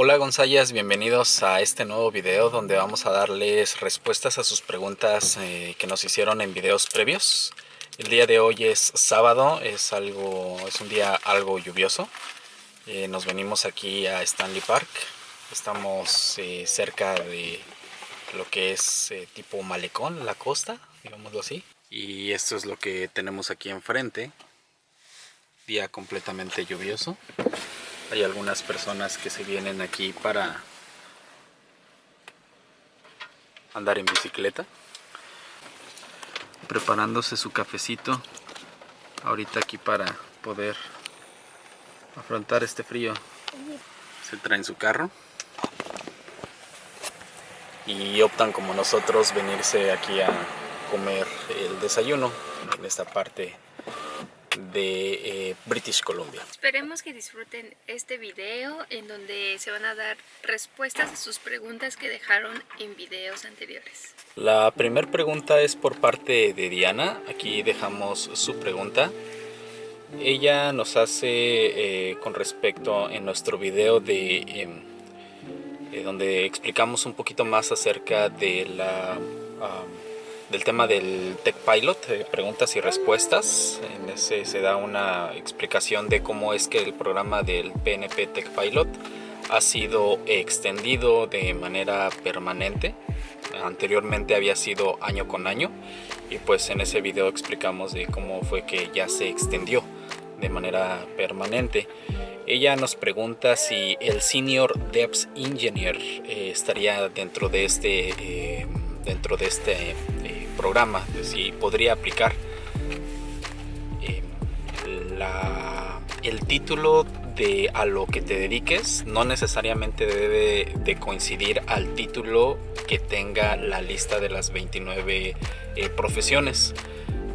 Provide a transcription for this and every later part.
Hola Gonzayas, bienvenidos a este nuevo video donde vamos a darles respuestas a sus preguntas eh, que nos hicieron en videos previos. El día de hoy es sábado, es, algo, es un día algo lluvioso. Eh, nos venimos aquí a Stanley Park, estamos eh, cerca de lo que es tipo malecón, la costa, digámoslo así. Y esto es lo que tenemos aquí enfrente, día completamente lluvioso. Hay algunas personas que se vienen aquí para andar en bicicleta. Preparándose su cafecito ahorita aquí para poder afrontar este frío. Se traen su carro y optan como nosotros venirse aquí a comer el desayuno en esta parte de eh, British Columbia. Esperemos que disfruten este video en donde se van a dar respuestas a sus preguntas que dejaron en videos anteriores. La primera pregunta es por parte de Diana, aquí dejamos su pregunta. Ella nos hace eh, con respecto en nuestro video de em, eh, donde explicamos un poquito más acerca de la del tema del Tech Pilot, eh, preguntas y respuestas. En ese se da una explicación de cómo es que el programa del PNP Tech Pilot ha sido extendido de manera permanente. Anteriormente había sido año con año y pues en ese video explicamos de cómo fue que ya se extendió de manera permanente. Ella nos pregunta si el Senior Devs Engineer eh, estaría dentro de este, eh, dentro de este programa, si podría aplicar. Eh, el título de a lo que te dediques no necesariamente debe de coincidir al título que tenga la lista de las 29 eh, profesiones.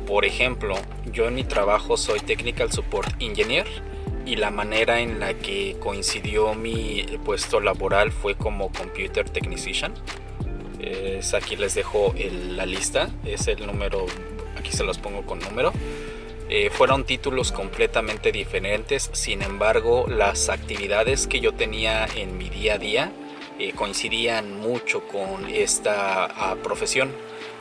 Por ejemplo, yo en mi trabajo soy Technical Support Engineer y la manera en la que coincidió mi puesto laboral fue como Computer Technician aquí les dejo la lista, es el número, aquí se los pongo con número. Eh, fueron títulos completamente diferentes, sin embargo las actividades que yo tenía en mi día a día eh, coincidían mucho con esta ah, profesión.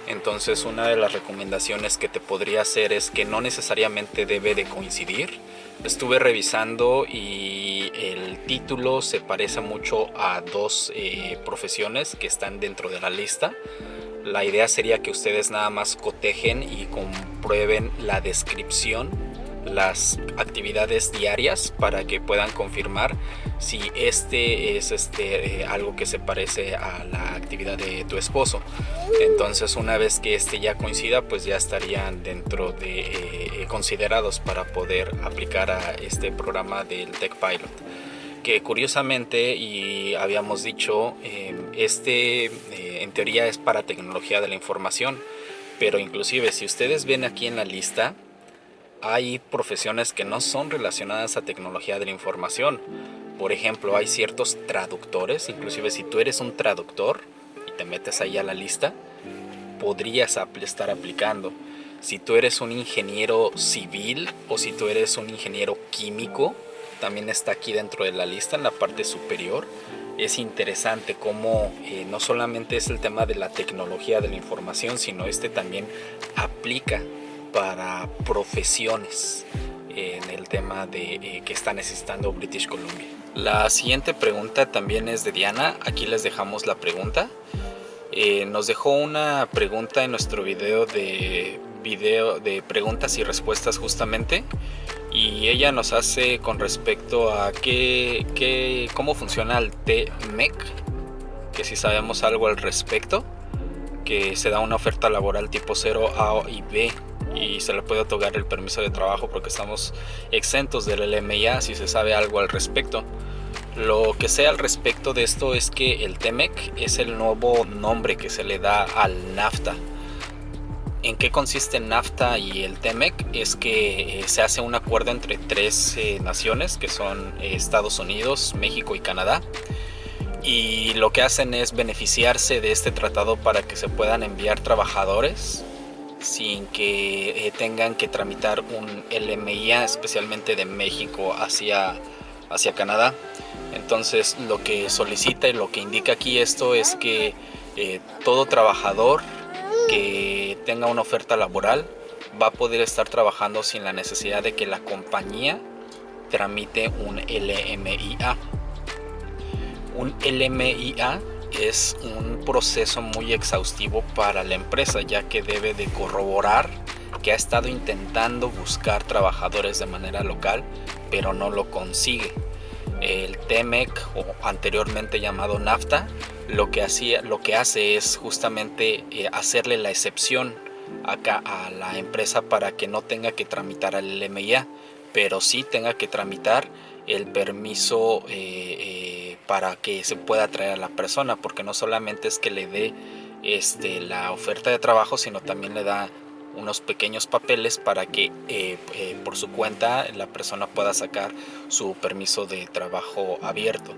Entonces una de las recomendaciones que te podría hacer es que no necesariamente debe de coincidir. Estuve revisando y el título se parece mucho a dos eh, profesiones que están dentro de la lista. La idea sería que ustedes nada más cotejen y comprueben la descripción las actividades diarias para que puedan confirmar si este es este eh, algo que se parece a la actividad de tu esposo. Entonces una vez que este ya coincida pues ya estarían dentro de eh, considerados para poder aplicar a este programa del Tech Pilot. Que curiosamente y habíamos dicho em, este eh, en teoría es para tecnología de la información pero inclusive si ustedes ven aquí en la lista hay profesiones que no son relacionadas a tecnología de la información. Por ejemplo, hay ciertos traductores, inclusive si tú eres un traductor y te metes ahí a la lista, podrías estar aplicando. Si tú eres un ingeniero civil o si tú eres un ingeniero químico, también está aquí dentro de la lista en la parte superior. Es interesante cómo eh, no solamente es el tema de la tecnología de la información, sino este también aplica para profesiones en el tema de eh, que está necesitando British Columbia. La siguiente pregunta también es de Diana, aquí les dejamos la pregunta. Eh, nos dejó una pregunta en nuestro video de, video de preguntas y respuestas justamente y ella nos hace con respecto a qué, qué, cómo funciona el TMEC, que si sabemos algo al respecto, que se da una oferta laboral tipo 0 A y B y se le puede otorgar el permiso de trabajo porque estamos exentos del LMIA si se sabe algo al respecto. Lo que sé al respecto de esto es que el TEMEC es el nuevo nombre que se le da al NAFTA. ¿En qué consiste NAFTA y el TEMEC? Es que eh, se hace un acuerdo entre tres eh, naciones que son eh, Estados Unidos, México y Canadá. Y lo que hacen es beneficiarse de este tratado para que se puedan enviar trabajadores sin que eh, tengan que tramitar un LMIA, especialmente de México hacia, hacia Canadá. Entonces lo que solicita y lo que indica aquí esto es que eh, todo trabajador que tenga una oferta laboral va a poder estar trabajando sin la necesidad de que la compañía tramite un LMIA. Un LMIA es un proceso muy exhaustivo para la empresa ya que debe de corroborar que ha estado intentando buscar trabajadores de manera local pero no lo consigue. El TEMEC o anteriormente llamado NAFTA lo que, hacía, lo que hace es justamente eh, hacerle la excepción a la empresa para que no tenga que tramitar al LMIA pero sí tenga que tramitar el permiso eh, eh, para que se pueda traer a la persona, porque no solamente es que le dé este, la oferta de trabajo, sino también le da unos pequeños papeles para que eh, por su cuenta la persona pueda sacar su permiso de trabajo abierto.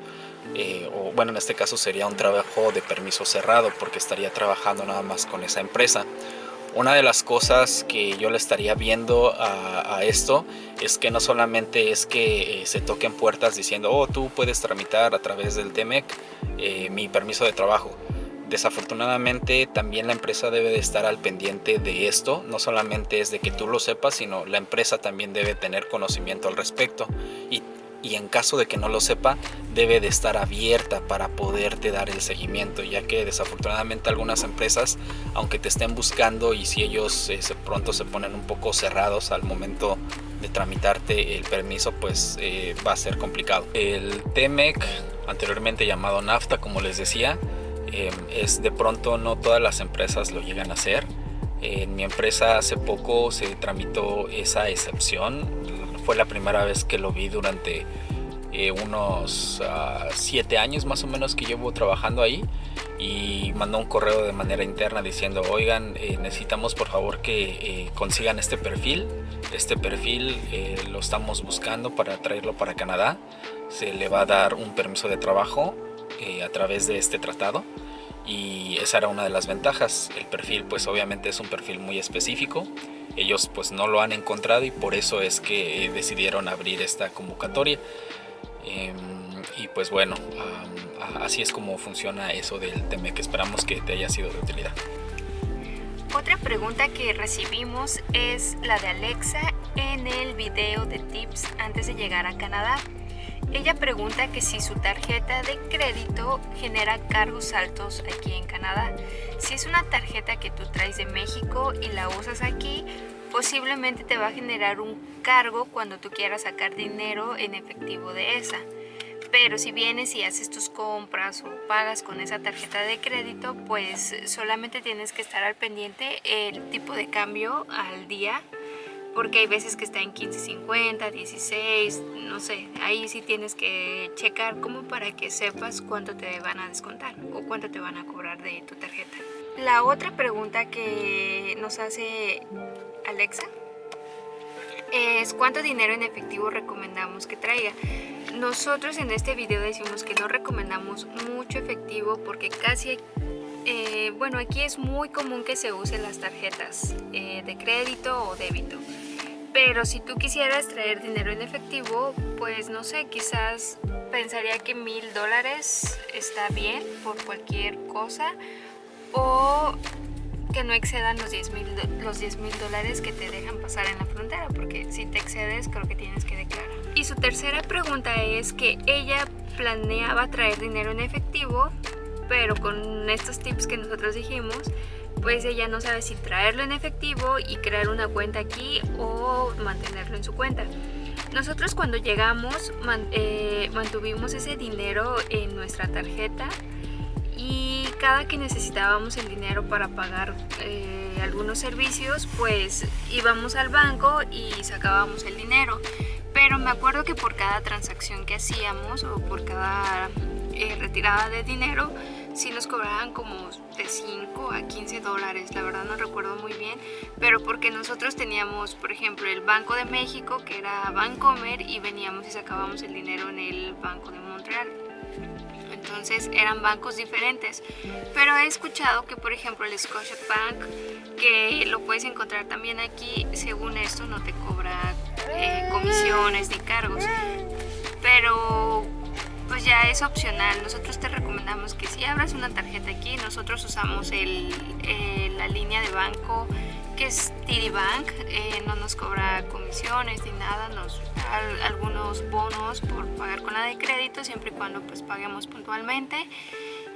o bueno, en este caso sería un trabajo de permiso cerrado porque estaría trabajando nada más con esa empresa. Una de las cosas que yo le estaría viendo a, esto es que no solamente es que eh, se toquen puertas diciendo, oh, tú puedes tramitar a través del TEMEC eh, mi permiso de trabajo. Desafortunadamente también la empresa debe de estar al pendiente de esto, no solamente es de que tú lo sepas, sino la empresa también debe tener conocimiento al respecto y y en caso de que no lo sepa debe de estar abierta para poderte dar el seguimiento ya que desafortunadamente algunas empresas aunque te estén buscando y si ellos eh, pronto se ponen un poco cerrados al momento de tramitarte el permiso pues eh, va a ser complicado. El TEMEC anteriormente llamado NAFTA como les decía em, es de pronto no todas las empresas lo llegan a hacer. En mi empresa hace poco se tramitó esa excepción fue la primera vez que lo vi durante eh, unos uh, siete años más o menos que llevo trabajando ahí y mandó un correo de manera interna diciendo oigan eh, necesitamos por favor que eh, consigan este perfil. Este perfil lo estamos buscando para traerlo para Canadá. Se le va a dar un permiso de trabajo a través de este tratado y esa era una de las ventajas. El perfil pues obviamente es un perfil muy específico. Ellos pues no lo han encontrado y por eso es que decidieron abrir esta convocatoria. Em, y pues bueno así es como funciona eso del tema que esperamos que te haya sido de utilidad. Otra pregunta que recibimos es la de Alexa en el video de tips antes de llegar a Canadá ella pregunta que si su tarjeta de crédito genera cargos altos aquí en Canadá. Si es una tarjeta que tú traes de México y la usas aquí, posiblemente te va a generar un cargo cuando tú quieras sacar dinero en efectivo de esa. Pero si vienes y haces tus compras o pagas con esa tarjeta de crédito, pues solamente tienes que estar al pendiente el tipo de cambio al día porque hay veces que está en 15.50, 16, no sé, ahí sí tienes que checar como para que sepas cuánto te van a descontar o cuánto te van a cobrar de tu tarjeta. La otra pregunta que nos hace Alexa es cuánto dinero en efectivo recomendamos que traiga. Nosotros en este video decimos que no recomendamos mucho efectivo porque casi eh, bueno, aquí es muy común que se usen las tarjetas eh, de crédito o débito. Pero si tú quisieras traer dinero en efectivo, pues no sé, quizás pensaría que mil dólares está bien por cualquier cosa o que no excedan los 10 mil dólares que te dejan pasar en la frontera porque si te excedes creo que tienes que declarar. Y su tercera pregunta es que ella planeaba traer dinero en efectivo pero con estos tips que nosotros dijimos pues ella no sabe si traerlo en efectivo y crear una cuenta aquí o mantenerlo en su cuenta. Nosotros cuando llegamos eh, mantuvimos ese dinero en nuestra tarjeta y cada que necesitábamos el dinero para pagar eh, algunos servicios pues íbamos al banco y sacábamos el dinero pero me acuerdo que por cada transacción que hacíamos o por cada eh, retirada de dinero si nos cobraban como de 5 a 15 dólares, la verdad no recuerdo muy bien, pero porque nosotros teníamos, por ejemplo, el Banco de México, que era Bancomer, y veníamos y sacábamos el dinero en el Banco de Montreal. Entonces eran bancos diferentes, pero he escuchado que por ejemplo el Scotia Bank, que lo puedes encontrar también aquí, según esto no te cobra eh, comisiones ni cargos, pero ya es opcional. Nosotros te recomendamos que si abras una tarjeta aquí, nosotros usamos el, eh, la línea de banco que es TD Bank, eh, no nos cobra comisiones ni nada, nos da algunos bonos por pagar con la de crédito siempre y cuando pues paguemos puntualmente.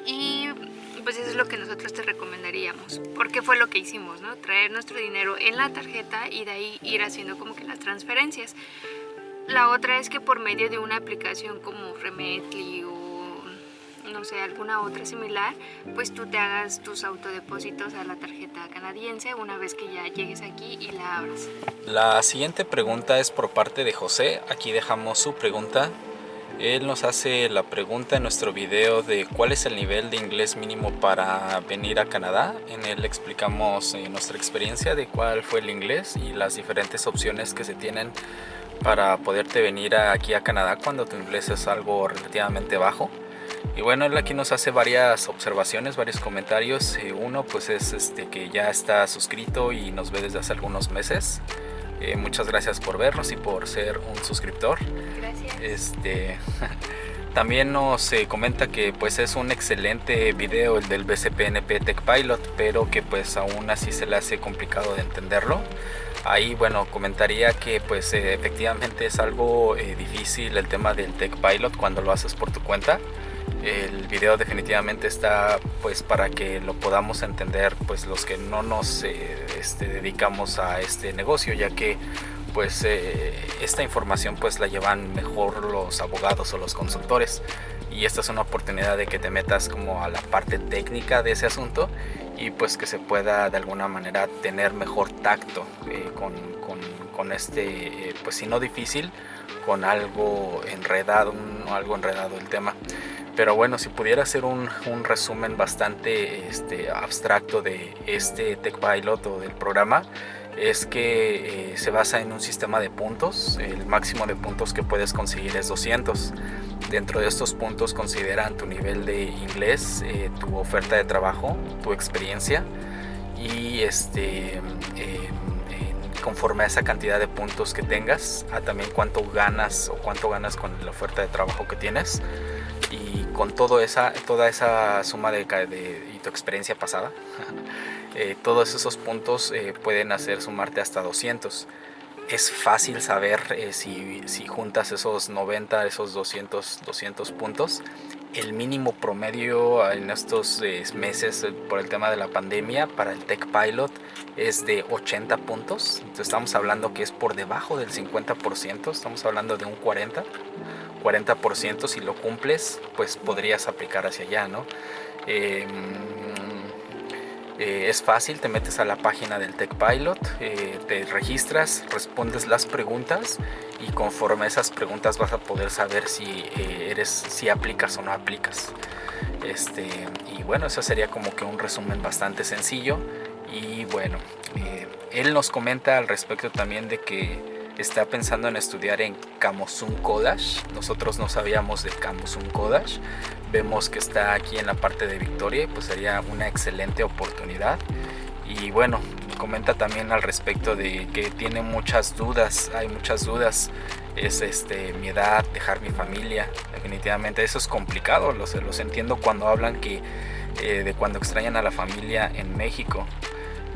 Y pues eso es lo que nosotros te recomendaríamos. Porque fue lo que hicimos, ¿no? traer nuestro dinero en la tarjeta y de ahí ir haciendo como que las transferencias la otra es que por medio de una aplicación como Remetly o no sé, alguna otra similar, pues tú te hagas tus autodepósitos a la tarjeta canadiense una vez que ya llegues aquí y la abras. La siguiente pregunta es por parte de José, aquí dejamos su pregunta. Él nos hace la pregunta en nuestro video de cuál es el nivel de inglés mínimo para venir a Canadá. En él explicamos eh, nuestra experiencia de cuál fue el inglés y las diferentes opciones que se tienen para poderte venir aquí a Canadá cuando tu inglés es algo relativamente bajo. Y bueno, él aquí nos hace varias observaciones, varios comentarios. Uno pues es este, que ya está suscrito y nos ve desde hace algunos meses. Eh, muchas gracias por vernos y por ser un suscriptor. Gracias. Este, también nos eh, comenta que pues es un excelente video el del BCPNP Tech Pilot, pero que pues aún así se le hace complicado de entenderlo ahí bueno comentaría que pues eh, efectivamente es algo eh, difícil el tema del Tech Pilot cuando lo haces por tu cuenta. El video definitivamente está pues para que lo podamos entender pues los que no nos eh, este, dedicamos a este negocio ya que pues esta información pues la llevan mejor los abogados o los consultores. Y esta es una oportunidad de que te metas como a la parte técnica de ese asunto y pues que se pueda de alguna manera tener mejor tacto eh, con, con, este, eh, pues si no difícil, con algo enredado, algo enredado el tema. Pero bueno, si pudiera hacer un, un resumen bastante este, abstracto de este Tech Pilot o del programa, es que eh, se basa en un sistema de puntos. El máximo de puntos que puedes conseguir es 200. Dentro de estos puntos consideran tu nivel de inglés, eh, tu oferta de trabajo, tu experiencia y este, em, conforme a esa cantidad de puntos que tengas, a también cuánto ganas o cuánto ganas con la oferta de trabajo que tienes y con todo esa, toda esa suma de, de y tu experiencia pasada Eh, todos esos puntos eh, pueden hacer sumarte hasta 200 es fácil saber eh, si, si, juntas esos 90, esos 200, 200 puntos. El mínimo promedio en estos meses por el tema de la pandemia para el Tech Pilot es de 80 puntos. Entonces estamos hablando que es por debajo del 50%, estamos hablando de un 40. 40% si lo cumples, pues podrías aplicar hacia allá, ¿no? Eh, es fácil, te metes a la página del Tech Pilot, eh, te registras, respondes las preguntas y conforme a esas preguntas vas a poder saber si eh, eres, si aplicas o no aplicas. Este, y bueno, eso sería como que un resumen bastante sencillo. Y bueno, él nos comenta al respecto también de que está pensando en estudiar en Kamosun Kodash. Nosotros no sabíamos de Kamosun Kodash. Vemos que está aquí en la parte de Victoria pues sería una excelente oportunidad. Y bueno comenta también al respecto de que tiene muchas dudas. Hay muchas dudas. Es este mi edad dejar mi familia. Definitivamente eso es complicado. Los, los entiendo cuando hablan que eh, de cuando extrañan a la familia en México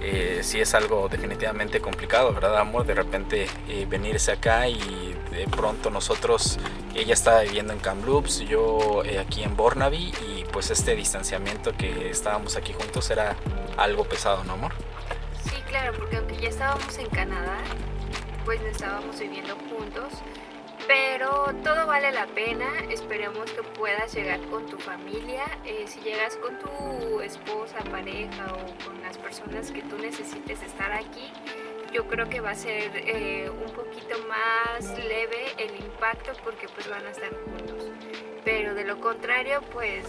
eh, sí es algo definitivamente complicado, ¿verdad, amor? De repente eh, venirse acá y de pronto nosotros, ella estaba viviendo en Kamloops, yo eh, aquí en Burnaby y pues este distanciamiento que estábamos aquí juntos era algo pesado, ¿no, amor? Sí, claro, porque aunque ya estábamos en Canadá, pues estábamos viviendo juntos, pero todo vale la pena, esperemos que puedas llegar con tu familia, eh, si llegas con tu esposa, pareja o con las personas que tú necesites estar aquí, yo creo que va a ser eh, un poquito más leve el impacto porque pues van a estar juntos. Pero de lo contrario, pues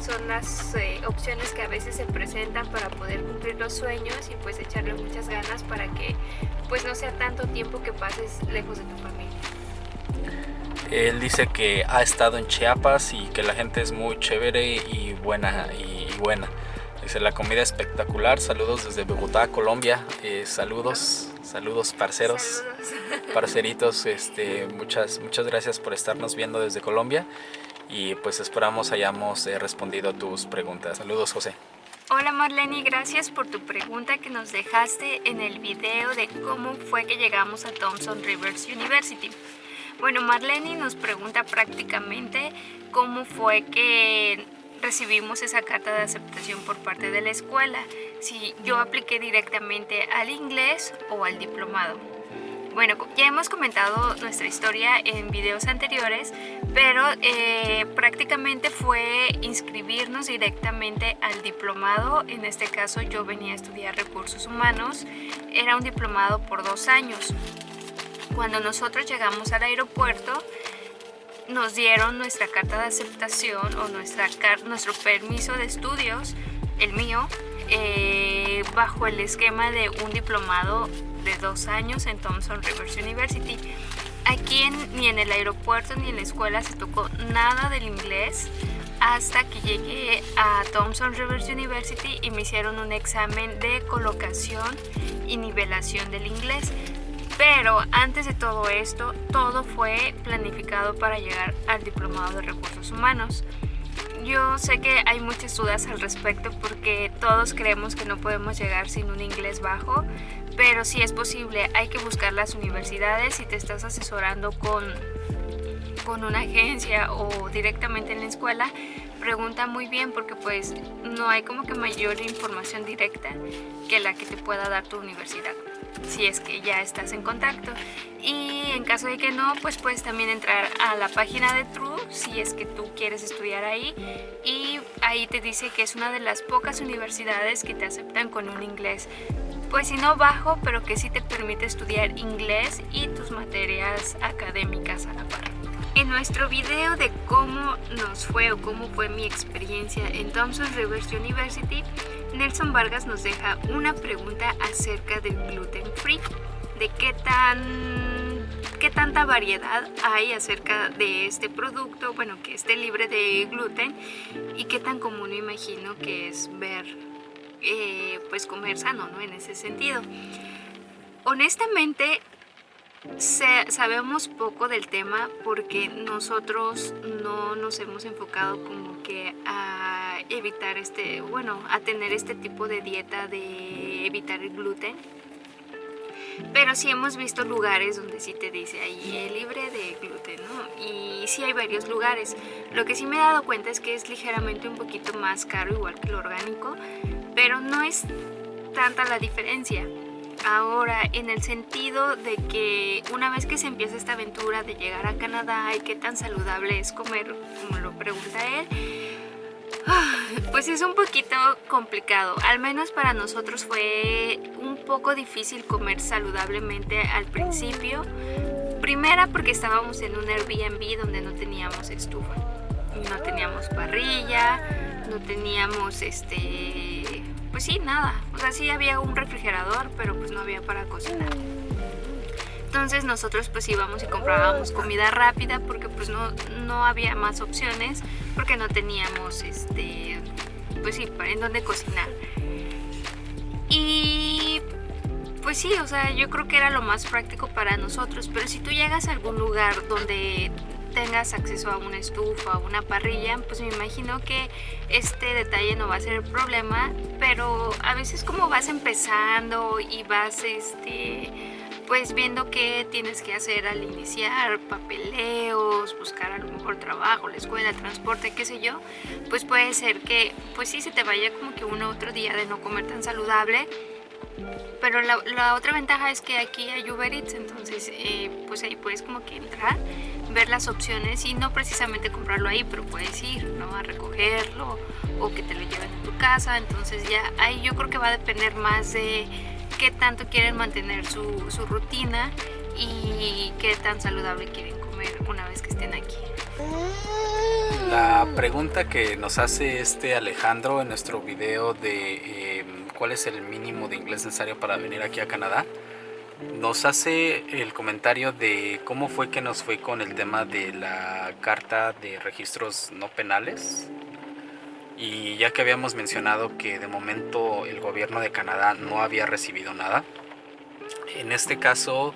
son las eh, opciones que a veces se presentan para poder cumplir los sueños y pues echarle muchas ganas para que pues no sea tanto tiempo que pases lejos de tu familia. Él dice que ha estado en Chiapas y que la gente es muy chévere y buena y buena. Dice la comida espectacular. Saludos desde Bogotá, Colombia. Eh, saludos, saludos parceros, parceritos. Este, muchas, muchas gracias por estarnos viendo desde Colombia. y pues esperamos hayamos eh, respondido a tus preguntas. Saludos José. Hola Marlene, gracias por tu pregunta que nos dejaste en el video de cómo fue que llegamos a Thompson Rivers University. Bueno, Marlene nos pregunta prácticamente cómo fue que recibimos esa carta de aceptación por parte de la escuela, si yo apliqué directamente al inglés o al diplomado. Bueno, ya hemos comentado nuestra historia en videos anteriores, pero eh, prácticamente fue inscribirnos directamente al diplomado. En este caso yo venía a estudiar recursos humanos. Era un diplomado por dos años. Cuando nosotros llegamos al aeropuerto, nos dieron nuestra carta de aceptación o nuestra, nuestro permiso de estudios, el mío, eh, bajo el esquema de un diplomado de dos años en Thompson Rivers University. Aquí ni en el aeropuerto ni en la escuela se tocó nada del inglés hasta que llegué a Thompson Rivers University y me hicieron un examen de colocación y nivelación del inglés. Pero antes de todo esto, todo fue planificado para llegar al diplomado de recursos humanos. Yo sé que hay muchas dudas al respecto porque todos creemos que no podemos llegar sin un inglés bajo, pero si es posible, hay que buscar las universidades si te estás asesorando con, con una agencia o directamente en la escuela, pregunta muy bien porque pues no hay como que mayor información directa que la que te pueda dar tu universidad si es que ya estás en contacto. Y en caso de que no pues puedes también entrar a la página de True si es que tú quieres estudiar ahí. Y ahí te dice que es una de las pocas universidades que te aceptan con un inglés. Pues si no bajo, pero que sí te permite estudiar inglés y tus materias académicas a la par. En nuestro video de cómo nos fue o cómo fue mi experiencia en Thompson Rivers University, Nelson Vargas nos deja una pregunta acerca del gluten free, de qué tan qué tanta variedad hay acerca de este producto, bueno, que esté libre de gluten y qué tan común imagino que es ver eh, pues comer sano, ¿no? En ese sentido. Honestamente, sabemos poco del tema porque nosotros no nos hemos enfocado como que a evitar este, bueno, a tener este tipo de dieta de evitar el gluten. Pero sí hemos visto lugares donde sí te dice ahí es libre de gluten, ¿no? Y sí hay varios lugares. Lo que sí me he dado cuenta es que es ligeramente un poquito más caro, igual que lo orgánico, pero no es tanta la diferencia. Ahora, en el sentido de que una vez que se empieza esta aventura de llegar a Canadá y qué tan saludable es comer, como lo pregunta él, pues es un poquito complicado. Al menos para nosotros fue un poco difícil comer saludablemente al principio. Primera porque estábamos en un Airbnb donde no teníamos estufa, no teníamos parrilla, no teníamos este pues sí, nada. O sea, sí había un refrigerador, pero pues no había para cocinar. Entonces nosotros pues íbamos y comprábamos comida rápida porque pues no, no había más opciones porque no teníamos este pues sí, en dónde cocinar. Y pues sí, o sea, yo creo que era lo más práctico para nosotros, pero si tú llegas a algún lugar donde tengas acceso a una estufa o una parrilla, pues me imagino que este detalle no va a ser el problema, pero a veces como vas empezando y vas este pues viendo qué tienes que hacer al iniciar, papeleos, buscar a lo mejor trabajo, la escuela, el transporte, qué sé yo, pues puede ser que pues sí se te vaya como que uno otro día de no comer tan saludable. Pero la, otra ventaja es que aquí hay Uber Eats, entonces eh, pues ahí puedes como que entrar, ver las opciones y no precisamente comprarlo ahí, pero puedes ir ¿no? a recogerlo o que te lo lleven a tu casa, entonces ya ahí yo creo que va a depender más de qué tanto quieren mantener su, rutina y qué tan saludable quieren comer una vez que estén aquí. La pregunta que nos hace este Alejandro en nuestro video de em, cuál es el mínimo de inglés necesario para venir aquí a Canadá, nos hace el comentario de cómo fue que nos fue con el tema de la carta de registros no penales. Y ya que habíamos mencionado que de momento el gobierno de Canadá no había recibido nada, en este caso,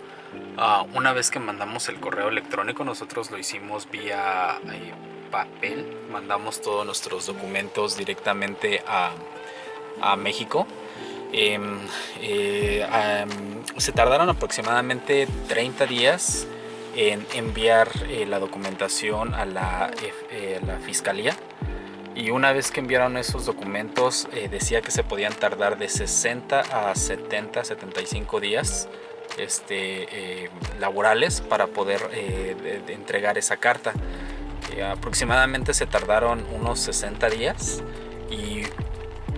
ah, una vez que mandamos el correo electrónico, nosotros lo hicimos vía eh, papel, mandamos todos nuestros documentos directamente a, a México. Em, eh, se tardaron aproximadamente 30 días en enviar eh, la documentación a la, eh, la, fiscalía y una vez que enviaron esos documentos decía que se podían tardar de 60 a 70, 75 días este, laborales para poder entregar esa carta. aproximadamente se tardaron unos 60 días y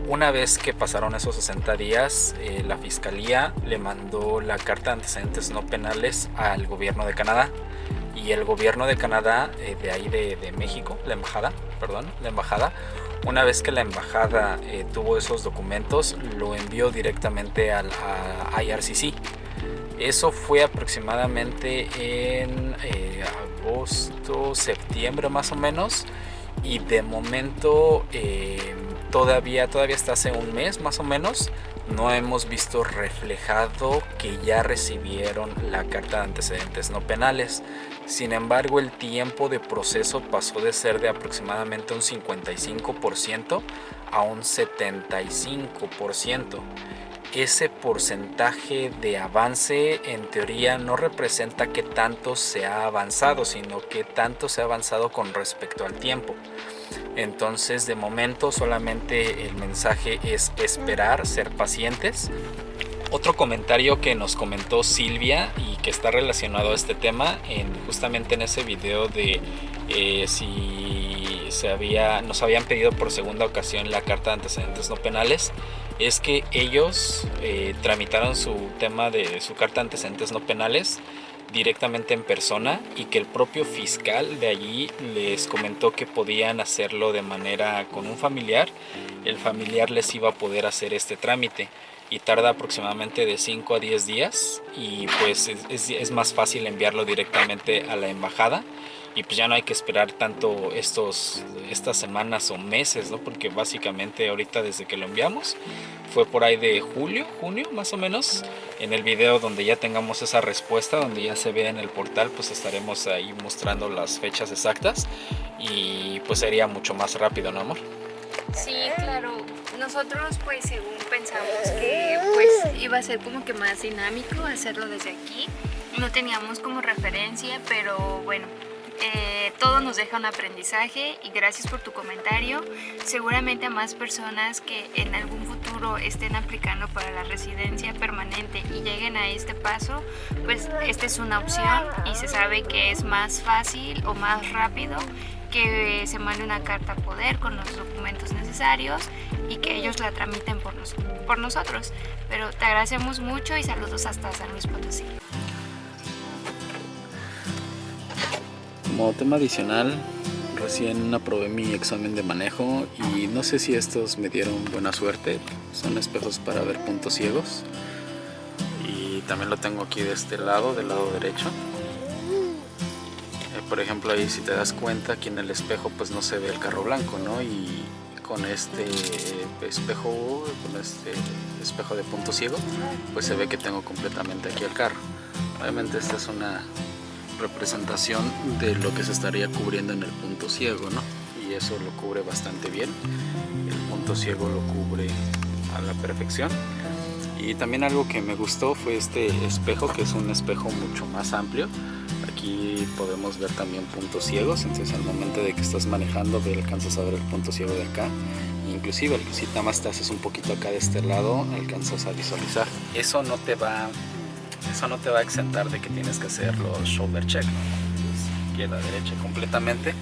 una vez que pasaron esos 60 días, eh, la fiscalía le mandó la carta de antecedentes no penales al gobierno de Canadá y el gobierno de Canadá, eh, de ahí de, México, la embajada, perdón, la embajada, una vez que la embajada eh, tuvo esos documentos, lo envió directamente al a IRCC. Eso fue aproximadamente en agosto, septiembre más o menos, y de momento todavía, todavía hasta hace un mes más o menos, no hemos visto reflejado que ya recibieron la carta de antecedentes no penales. Sin embargo, el tiempo de proceso pasó de ser de aproximadamente un 55% a un 75%. Ese porcentaje de avance en teoría no representa que tanto se ha avanzado, sino que tanto se ha avanzado con respecto al tiempo. Entonces de momento solamente el mensaje es esperar, ser pacientes. Otro comentario que nos comentó Silvia y que está relacionado a este tema, en, justamente en ese video de eh, si se había, nos habían pedido por segunda ocasión la carta de antecedentes no penales, es que ellos eh, tramitaron su tema de su carta de antecedentes no penales directamente en persona y que el propio fiscal de allí les comentó que podían hacerlo de manera con un familiar. El familiar les iba a poder hacer este trámite y tarda aproximadamente de 5 a 10 días y pues es, es, más fácil enviarlo directamente a la embajada y pues ya no hay que esperar tanto estos, estas semanas o meses, ¿no? Porque básicamente ahorita desde que lo enviamos fue por ahí de julio, junio más o menos. En el video donde ya tengamos esa respuesta, donde ya se ve en el portal, pues estaremos ahí mostrando las fechas exactas y pues sería mucho más rápido, ¿no amor? Sí, claro. Nosotros pues según pensamos que pues iba a ser como que más dinámico hacerlo desde aquí. No teníamos como referencia, pero bueno, eh, todo nos deja un aprendizaje y gracias por tu comentario. Seguramente a más personas que en algún futuro estén aplicando para la residencia permanente y lleguen a este paso, pues esta es una opción y se sabe que es más fácil o más rápido que se mande una carta a poder con los documentos necesarios y que ellos la tramiten por, por nosotros. Pero te agradecemos mucho y saludos hasta San Luis Potosí. Como tema adicional, recién aprobé mi examen de manejo y no sé si estos me dieron buena suerte. Son espejos para ver puntos ciegos. Y también lo tengo aquí de este lado, del lado derecho. Eh, por ejemplo ahí si te das cuenta aquí en el espejo pues no se ve el carro blanco, ¿no? Y con este espejo, con este espejo de punto ciego, pues se ve que tengo completamente aquí el carro. Obviamente esta es una representación de lo que se estaría cubriendo en el punto ciego, ¿no? Y eso lo cubre bastante bien. El punto ciego lo cubre a la perfección. Y también algo que me gustó fue este espejo, que es un espejo mucho más amplio. Podemos ver también puntos ciegos, entonces al momento de que estás manejando alcanzas a ver el punto ciego de acá. Inclusive si nada más te haces un poquito acá de este lado, alcanzas a visualizar. Eso no te va eso no te va a exentar de que tienes que hacer los shoulder check, ¿no? derecha completamente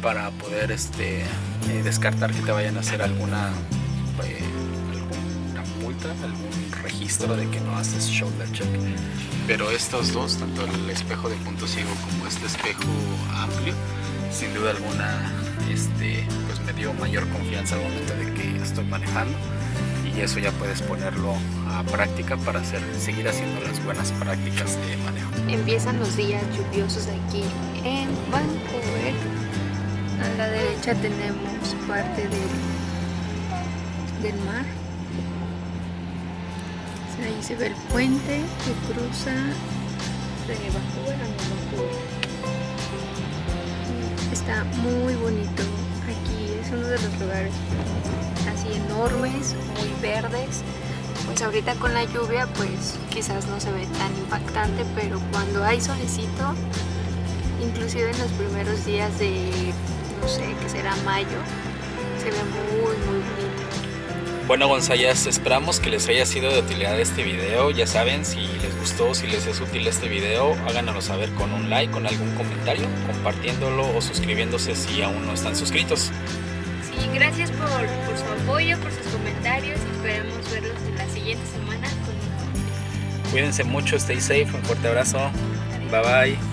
para poder este, eh, descartar que te vayan a hacer alguna, eh, multa, registro de que no haces shoulder check. Pero estos dos, tanto el espejo de punto ciego como este espejo amplio, sin duda alguna este, pues me dio mayor confianza al momento de que estoy manejando y eso ya puedes ponerlo a práctica para hacer, seguir haciendo las buenas prácticas de manejo. Empiezan los días lluviosos aquí en Vancouver. A la derecha tenemos parte del, del mar. Ahí se ve el puente que cruza de Vancouver a Vancouver. Está Está muy bonito aquí, es uno de los lugares así enormes, muy verdes. Pues ahorita con la lluvia pues quizás no se ve tan impactante, pero cuando hay solecito, inclusive en los primeros días de, no sé, que será mayo, se ve muy muy bonito. Bueno Gonzayas, esperamos que les haya sido de utilidad este video. Ya saben, si les gustó, si les es útil este video, háganoslo saber con un like, con algún comentario, compartiéndolo o suscribiéndose si aún no están suscritos. Sí, gracias por, por su apoyo, por sus comentarios y esperemos verlos en la siguiente semana con. Cuídense mucho, stay safe, un fuerte abrazo. Bye bye.